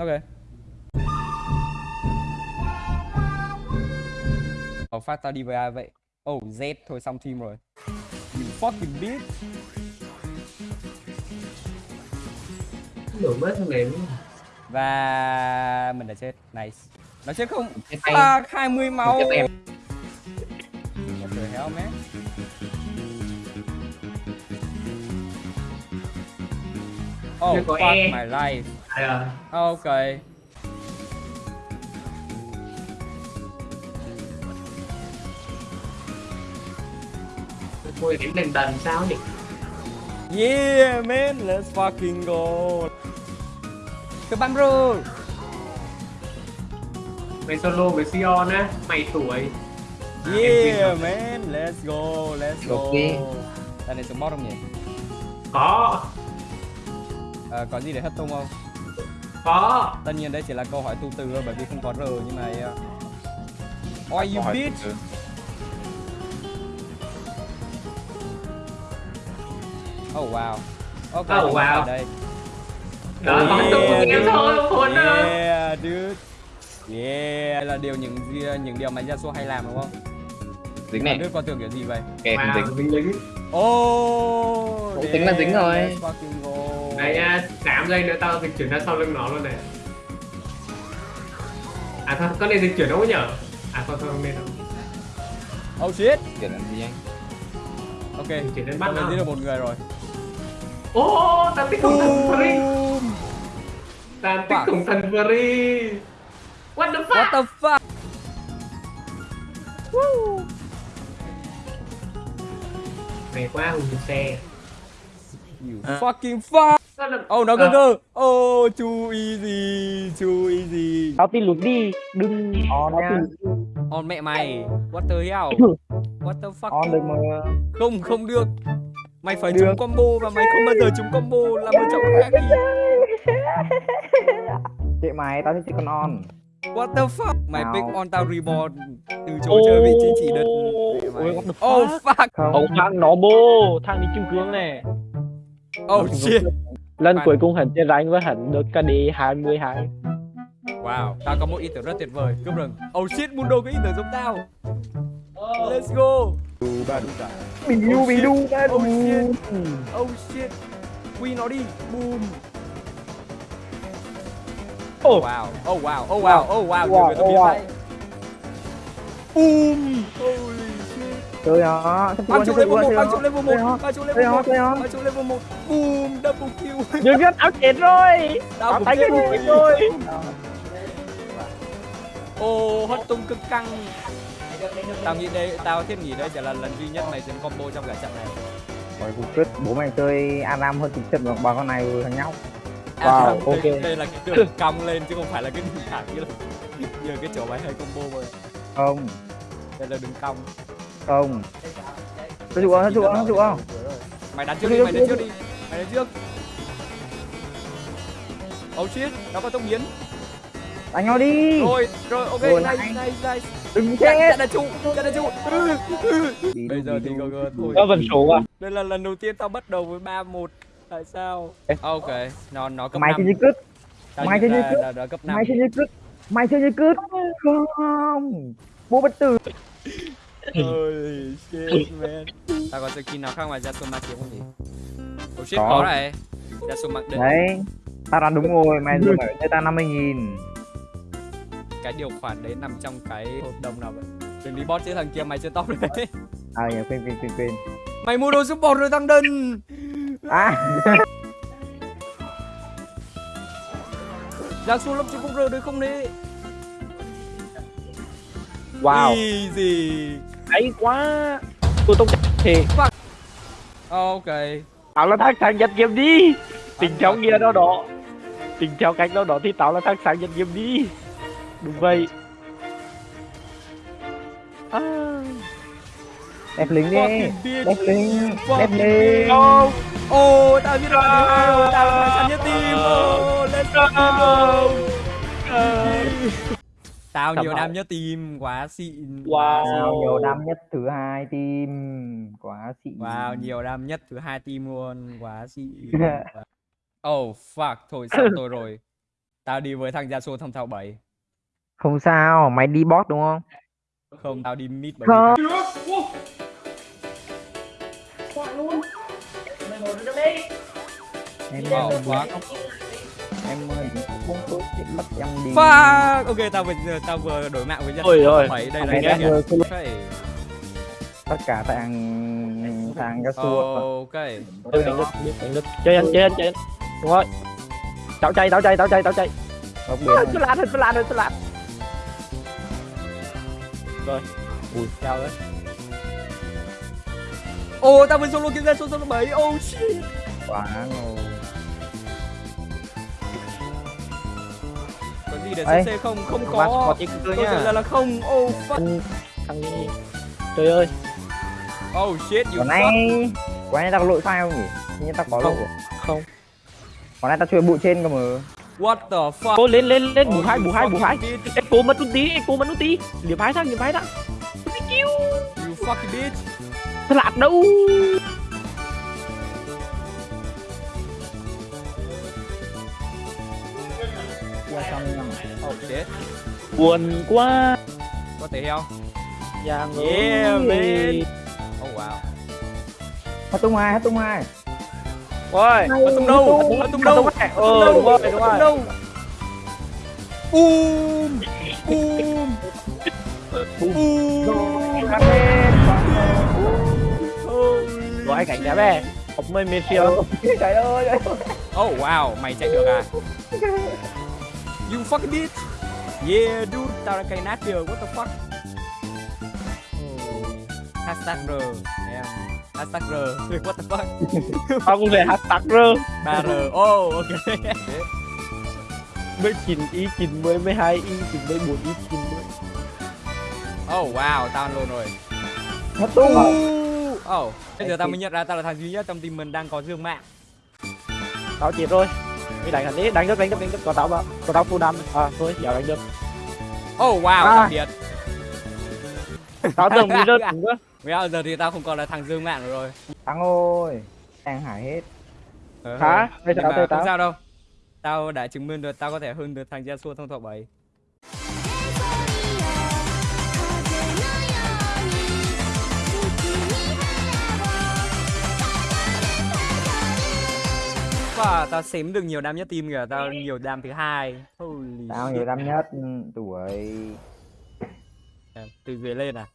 Ok. Ồ, phát tao đi với ai vậy? Oh, Z thôi xong team rồi. You fucking bitch. đổi mất thằng này đúng không? Và mình đã chết. Nice. Nó chết không? Fuck, 20 máu. What the hell, man? Oh, fuck E. my life. À, Ok. thôi đến đần đần sao nhỉ Yeah, man, let's fucking go. Các bạn bro. mày solo với Sion á mày tuổi À, Yeah, man, let's go, let's go. Ok. Đây này support không nhỉ? có Ờ, có gì để hất tung không? Có Tất nhiên đây chỉ là câu hỏi tu từ thôi bởi vì không có R nhưng mà uh... Why you bitch? Oh wow. Ok, Oh, wow. đây. đó có tục của em thôi hồn ơi Yeah, dude. Yeah, là điều những những điều mà Yasuo hay làm đúng không? dính này Dude con tưởng kiểu gì vậy? kè không dính wow dính lính Oh, Cũng tính là dính rồi. Đây nha 8 giây nữa tao dịch chuyển ra sau lưng nó luôn này à thôi có nên dịch chuyển đâu có nhở à thôi thôi không nên đâu Oh shit. kiểu làm gì anh Ok. chuyển đến bắt nó giết được một người rồi. ô tao thích cùng thần free Boom. tao Fuck. cùng thần free what the fuck What the fuck? mày quá hùng xe You À. fucking fuck. Sao là- Oh nó cơ À, cơ. Oh too easy, too easy. tao tin lụt đi đừng on tao nha On mẹ mày. What the hell? What the fuck? on được mà Không, không được. Mày phải Được. trúng combo và mày không bao giờ trúng combo làm một trọng khác đi. chị mày tao thích chỉ con on What the fuck? Mày pick on tao reborn từ chỗ chơi vị trí chỉ đợt. ôi what the Oh fuck. Ông thằng nó bô, thằng đi kim cương này Oh shit. Lần cuối cùng hắn chơi đánh với hắn được KD 22 Wow, tao có một ý tưởng rất tuyệt vời. Cướp rừng. Oh shit, Mundo có ý tưởng giống tao. Let's go. bình đu bình đu ba đu Oh shit. Oh shit. Quy nó đi. Boom. Oh. Wow. Oh wow. Oh wow. Oh wow. Nhiều Wow, người tôi oh biết wow. Boom. Holy. Chơi sắp Băng trụ level 1, chơi băng trụ level 1, Chơi nó. băng trụ level nó 1, chơi nó băng trụ level 1. Boom, double kill. Dương nhất áo chết rồi Tao Áo cũng cái gì rồi. Ô, hot tung cực căng. Tao nghĩ đây, tao thiết nghĩ đây sẽ là lần duy nhất mày chiến combo trong cả trận này. Ôi, cuộc quyết bố mày chơi Aram hơn tính chất bằng con này thằng nhau Wow, ok. đây là cái đường cong lên chứ không phải là cái đường thẳng như là như cái chỗ mày hay combo rồi. không Đây là đường cong. Không tôi chịu không tôi chịu không tôi chịu không Mày đánh trước đi, mày đánh trước đi. Mày đánh trước. Oh shit, nó có tốc biến. đánh nhau đi Rồi, rồi, ok, Rồi, nice, này. nice, nice. đừng chết chạy là trụ, chạy là trụ. Ừ, ừ. Đi Bây giờ đi thì. GG thôi. Nó vẫn số à Đây là lần đầu tiên tao bắt đầu với 3-1 Tại sao? Ok, nó nó cấp mày 5 chơi như cứt Tao mày chơi như cướp. là, là cấp 5 mày chơi như cứt mày chơi như cứt không bố bất tử Holy shit man. Tao có skin nào khác ngoài Yasuma kiếm không nhỉ? Oh shit, Có. có này. Yasuma định. Đấy tao đoán đúng rồi mày giờ phải cho tao 50 nghìn. Cái điều khoản đấy nằm trong cái hợp đồng nào vậy? Đừng đi bot chứ thằng kia mày chưa top đấy. À nhờ quên quên quên quên. Mày mua đồ support rồi thằng đần. À. Yasuo lấp chứ không rờ được không đấy Wow. Easy Hay quá. Tôi tông thì Ok. Tao là thằng sáng giật game đi. Tình theo nghĩa đó đó. Tình theo cách đó đó thì tao là thằng sáng giật game đi. Đúng vậy. À. đẹp lính đi. Đẹp lính. Đẹp lính. Ồ, tao biết rồi rồi, tao là săn nhất team. Ồ, let's go. Tao Cảm nhiều ơn. năm nhất team, quá xịn. Wow. Wow, nhiều năm nhất thứ hai team quá xịn Wow, nhiều năm nhất thứ hai team luôn, quá xịn. Oh fuck, thôi xong tôi rồi. Tao đi với thằng Yasuo thông thạo 7 Không sao, mày đi bot đúng không? Không, tao đi mid bởi Không. vì Em Wow, quá em ơi, không có chuyện bắt em đi. Fuck Ok, tao vừa, tao vừa đổi mạng với Ôi Yasuo ôi. bảy Đây là Ok tất cả thằng thằng Yasuo. Ok Đánh được, đánh được. Chơi anh, chơi anh, chơi anh. Đúng rồi. Tao chạy, tao chạy, tao chạy, tao chạy. Tôi lát rồi, tôi lát rồi, tôi lát. Rồi. Ui, sao đấy? Ô, tao vừa solo kiếm Yasuo solo 7 Oh shit quá ngầu. Gì để Ê. CC không? Không Ba có trả nhá. lời là không Oh fuck Thằng gì? Trời ơi, Oh shit, you Còn fuck nay, còn nay tao có lỗi file không nhỉ? Hình như tao có Không. lỗi. không. Còn nay tao chơi bụi trên cơ mà. What the fuck Cô lên lên lên bù Oh, hai bù hai bù hai. Echo mất ulti, Echo mất ulti. Liệp hai thằng, liệp hai thằng. You fucking bitch Tôi lát đâu. Kia xong nhầm. Oh shit Buồn quá. What the hell Giang Yeah, ơi. man. Oh wow Hát tung hai, hát tung hai. Ôi. Ở tung đâu? Ở tung đâu? Ờ, đúng rồi, đúng rồi. Boom Boom Boom Rồi cảnh đẹp mê phiêu. Trời ơi, trời ơi. Oh wow, mày chạy được à? You fucking bitch. Yeah, dude, tao đã cày nát kìa, what the fuck? Oh. Hashtag R, em. Hashtag R, what the fuck? Tao cũng về hashtag rơ. 3R, oh, ok. Mới 9 ý 9 mới 12 ý 9 mới 4 ý 9 mới. Oh wow, tao ăn luôn rồi. Hát tung. Oh, bây giờ tao mới nhận ra tao là thằng duy nhất trong team mình đang có dương mạng. Tao chết rồi. Đi đánh hắn đi, đánh được đánh được đánh được có tao vào. Có tao full đam. À thôi, giờ đánh được. Oh wow, À. tao biệt. Tao tưởng bị rớt cũng cơ. Bây giờ thì tao không còn là thằng dương mạng nữa rồi. Thắng ơi. Đang hải hết. Ờ, Hả? Bây giờ tao không tao. sao đâu. Tao đã chứng minh được tao có thể hơn được thằng Yasuo thông thọ 7. Và tao xém được nhiều đam nhất team kìa, tao nhiều đam thứ hai. Holy Tao nhiều năm nhất. Ừ, Tuổi. Từ dưới lên à?